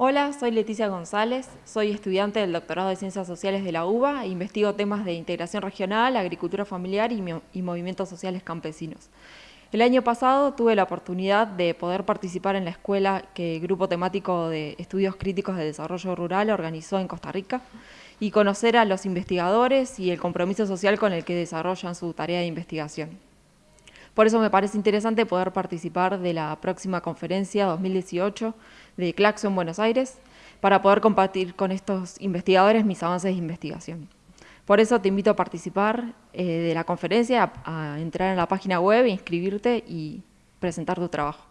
Hola, soy Leticia González, soy estudiante del doctorado de Ciencias Sociales de la UBA e investigo temas de integración regional, agricultura familiar y, movimientos sociales campesinos. El año pasado tuve la oportunidad de poder participar en la escuela que el Grupo Temático de Estudios Críticos de Desarrollo Rural organizó en Costa Rica y conocer a los investigadores y el compromiso social con el que desarrollan su tarea de investigación. Por eso me parece interesante poder participar de la próxima conferencia 2018 de Claxo en Buenos Aires para poder compartir con estos investigadores mis avances de investigación. Por eso te invito a participar eh, de la conferencia, a entrar en la página web, inscribirte y presentar tu trabajo.